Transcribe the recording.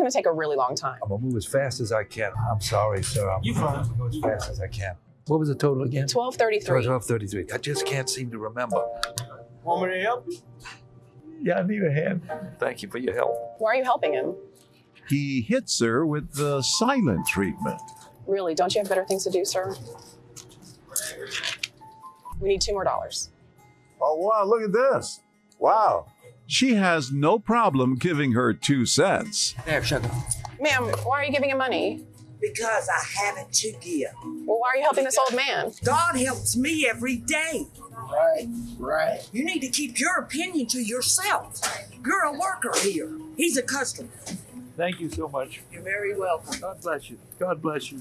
going to take a really long time. I'm gonna move as fast as I can. I'm sorry, sir. I'm You fine. gonna go as fast as I can. What was the total again? 1233. Twelve thirty-three. I just can't seem to remember. Want me to help you? Yeah, I need a hand. Thank you for your help. Why are you helping him? He hits her with the silent treatment. Really? Don't you have better things to do, sir? We need two more dollars. Oh, wow, look at this. Wow. She has no problem giving her two cents. There, sugar. Ma'am, why are you giving him money? Because I have it to give. Well, why are you helping this old man? God helps me every day. Right, right. You need to keep your opinion to yourself. You're a worker here. He's a customer. Thank you so much. You're very welcome. God bless you. God bless you.